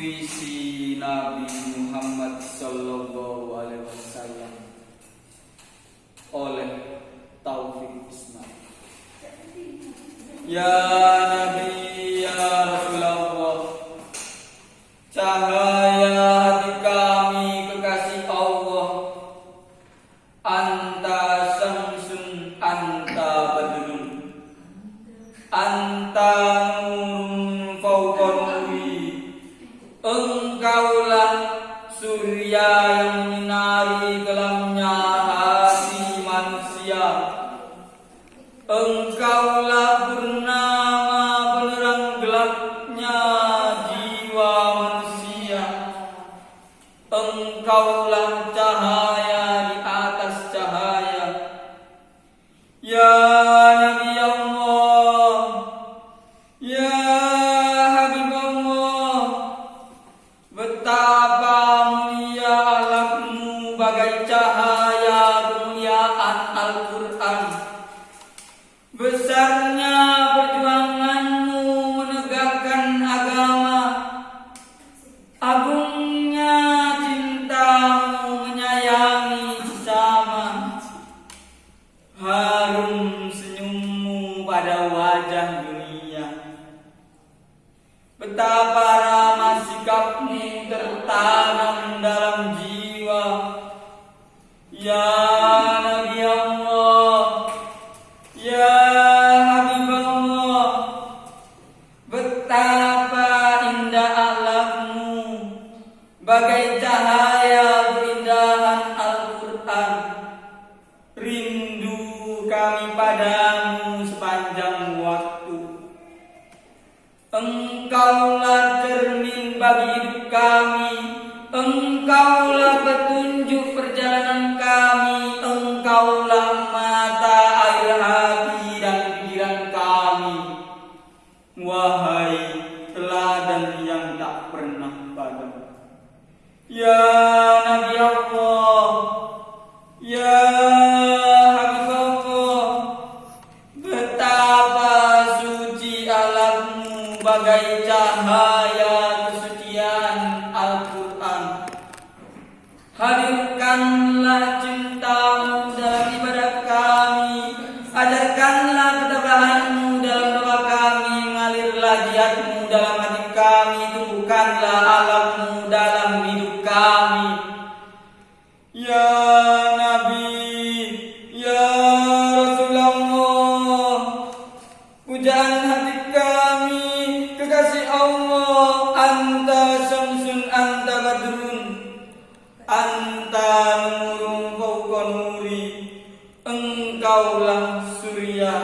puisi Nabi Muhammad Sallallahu Alaihi Wasallam oleh Taufik Ismail. Ya Nabi, Engkaulah surya yang menyinari gelapnya hati manusia. Engkaulah bernama penerang gelapnya jiwa manusia. Engkaulah cahaya betapa mulia alakmu bagai cahaya kemuliaan Al-Quran. Besarnya perjuanganmu menegakkan agama. Agungnya cintamu menyayangi sesama. Harum senyummu pada wajah dunia. Betapa tertanam dalam jiwa. Ya Nabi Allah. Ya Habib Allah. Betapa indah akhlakmu. Bagai cahaya keindahan Al-Quran. Rindu kami padamu sepanjang waktu. Engkaulah cermin bagi hidup kami Engkaulah petunjuk perjalanan kami Engkaulah mata air hati dan pikiran kami. Wahai teladan yang tak pernah padam. Ya Nabi Allah Ya Habib Allah Betapa suci alammu bagai cahaya Hadirkanlah cintamu dalam ibadah kami. Ajarkanlah ketabahanmu dalam doa kami. Mengalirlah jihadmu dalam hati kami. Tumbuhkanlah alammu dalam hidup kami. Ya Nabi Ya Rasulullah Pujaan hati Anta Nurun Fauqa Nuri Engkaulah surya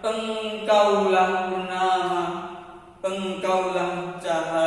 Engkaulah purnama Engkaulah cahaya